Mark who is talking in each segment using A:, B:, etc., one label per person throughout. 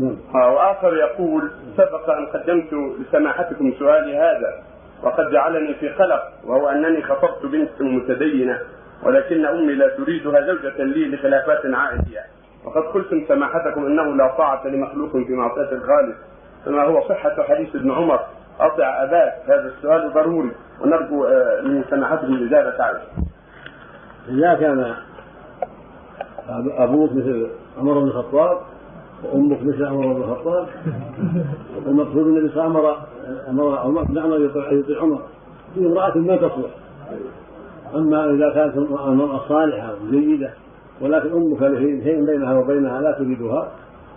A: نعم.
B: وآخر يقول سبق أن قدمت لسماحتكم سؤالي هذا وقد جعلني في قلق وهو أنني خطبت بنت متدينة ولكن أمي لا تريدها زوجة لي لخلافات عائلية وقد قلتم سماحتكم إنه لا طاعة لمخلوق في معصية الخالق فما هو صحة حديث ابن عمر أطع أباك هذا السؤال ضروري ونرجو آه، من سماحتكم الاجابة عنه.
A: إذا كان أبوك مثل عمر بن الخطاب وأمك مثل عمر بن الخطاب. المقصود النبي صلى الله عليه وسلم أمر عمر بن عمر يطيع عمر. في امرأة ما تصلح. أما إذا كانت المرأة صالحة وجيدة ولكن أمك شيء بينها وبينها لا تريدها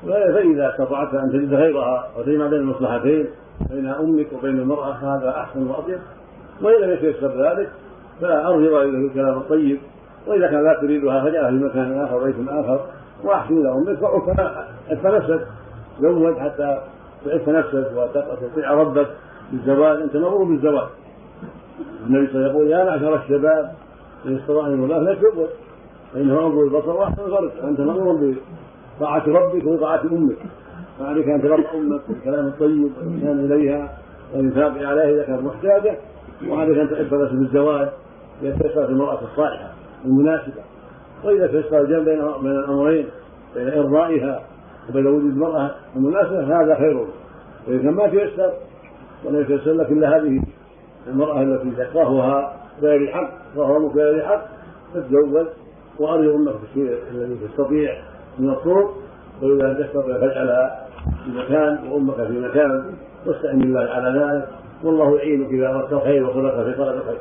A: فإذا استطعت أن تجد غيرها وتجمع بين المصلحتين بين أمك وبين المرأة هذا أحسن وأطيب. وإن لم يتيسر ذلك فأرجو إليه الكلام الطيب. وإذا كان لا تريدها فجعلها في مكان آخر بيت آخر. وأحسن إلى أمك وعف نفسك حتى تعف نفسك وتطيع ربك بالزواج أنت مأمور بالزواج النبي صلى الله عليه وسلم يقول يا معشر الشباب إن استطاع من الله فليتزوج فإنه انظر البصر وأحسن الفرج انت مامور بطاعة ربك وطاعة أمك. فعليك أن تبر أمك بالكلام الطيب والانسان إليها والإنفاق عليها إذا كانت محتاجة. وعليك أن تعف نفسك بالزواج تيسرت المرأة الصالحة المناسبة. وإذا تيسر الجمع بين بين الأمرين بين إرضائها وبين وجود المرأة المناسبة هذا خير. وإذا كان ما تيسر ولم يتيسر لك إلا هذه المرأة التي تكرهها بغير حق تكرهها بغير حق تتزوج وأرجو أمك في الشيء الذي تستطيع من الطرق. وإذا تستطيع فاجعلها في مكان وأمك في مكان واستعن بالله على ذلك. والله يعينك إذا أردت الخير وخلق في طلب الخير.